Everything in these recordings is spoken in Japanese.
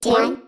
天。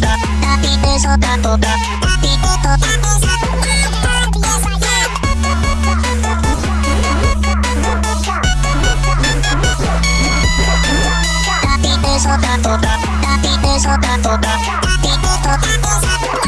か旅でそかとか旅でとかでさ旅でそかとか旅でそかとか旅でとかでさ